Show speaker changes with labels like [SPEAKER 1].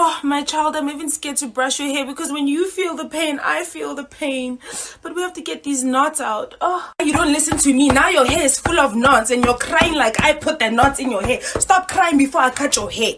[SPEAKER 1] Oh, my child, I'm even scared to brush your hair because when you feel the pain, I feel the pain. But we have to get these knots out. Oh, you don't listen to me. Now your hair is full of knots and you're crying like I put the knots in your hair. Stop crying before I cut your hair.